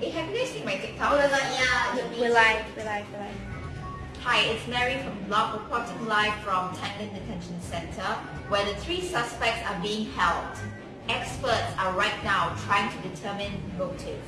Hey, have you guys seen my TikTok? We're like, yeah. We're live, we're live, we're live. Hi, it's Mary from Blog reporting live from Tanglin Detention Center where the three suspects are being held. Experts are right now trying to determine motive.